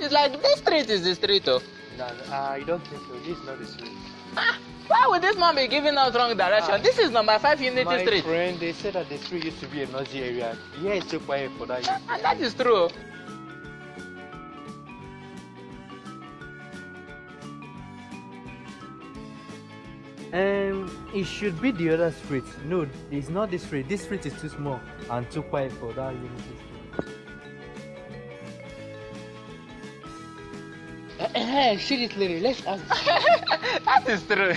it's like this street is the street, oh. No, I don't think so. This is not the street. Ah, why would this man be giving us wrong direction? Ah. this is number five Unity My Street. friend, they said that the street used to be a noisy area. Yeah, it's too quiet for that. Ah, And that is true. Um, it should be the other street. No, it's not this street. This street is too small and too quiet for that unity street. Eh, uh, shoot it later. Let's ask. that is true.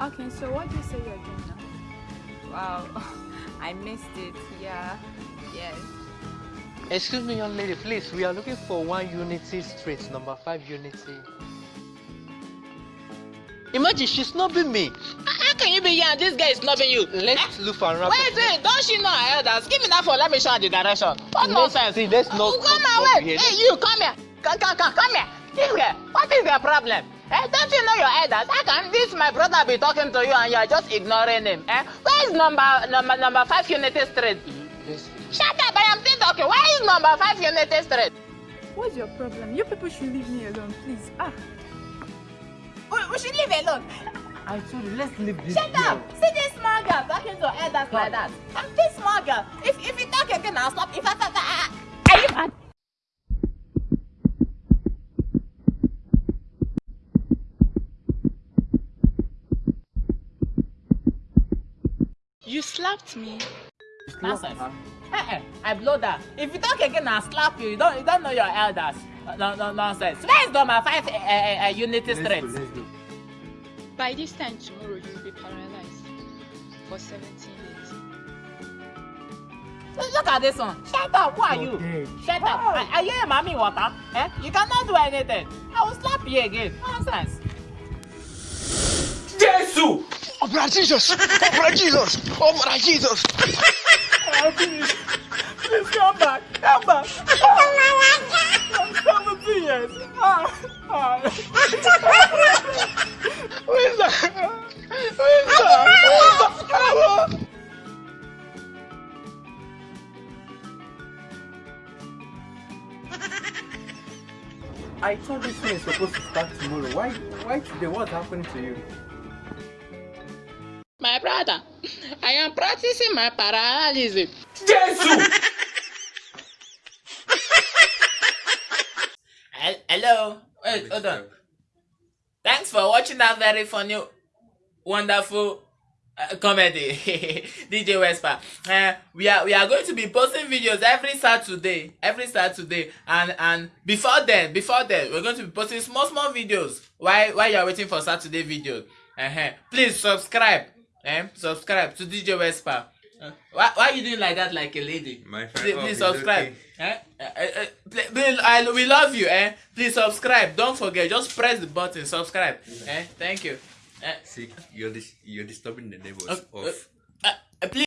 Okay, so what do you say you're doing now? Wow, I missed it. Yeah, yes. Excuse me, young lady, please. We are looking for one unity street, number five unity. Imagine she's snubbing me. How can you be here and this guy is snubbing you? Let's look for another. Wait, wait, don't she know her elders? Give me that phone, let me show her the direction. What Let's nonsense? see, let's not Oh, come over wait. here. Hey, you, come here. Come, come, come, come here. This here. What is your problem? Eh, don't you know your elders? How can this my brother be talking to you and you are just ignoring him? Eh? Where is number number number five Unity Street? Let's Shut up! I am still talking. Where is number five Unity Street? What's your problem? You people should leave me alone, please. Ah, We, we should leave alone. I told you, let's leave this. Shut girl. up! See this small girl talking to elders like that. I'm this small girl. If if you talk again, I'll stop. If I stop, I, are you mad? you slapped me. Nonsense. Eh, eh, I blow that. If you talk again, I'll slap you. You don't you don't know your elders. No, no, nonsense. Where is number five uh, uh, Unity Let's Street? By this time tomorrow, you will be paralyzed for 17 days. Look at this one. Shut up. Who are you? Shut up. Are, are you a mommy water? Eh? You cannot do anything. I will slap you again. Nonsense. Jesus! Opera Jesus! Opera Jesus! Opera Jesus! Please come back. Come back. I'm 17 years. Ah, ah. I thought this thing is supposed to start tomorrow. Why? Why today? What's happening to you? My brother, I am practicing my paralysis. Jesus! Hello. Wait, hold on. Thanks for watching that very funny, wonderful uh, comedy, DJ Wesper. Uh, we are we are going to be posting videos every Saturday, every Saturday, and and before then, before then, we're going to be posting small small videos. While while you are waiting for Saturday videos, uh-huh. please subscribe. Eh? Subscribe to DJ Wesper. Uh, why, why are you doing like that like a lady? My friend, Please, oh, please subscribe. okay. Eh? Eh, eh, please, I, we love you. Eh? Please subscribe. Don't forget. Just press the button. Subscribe. Eh? Thank you. Eh? See, you're dis- you're disturbing the neighbors Uh,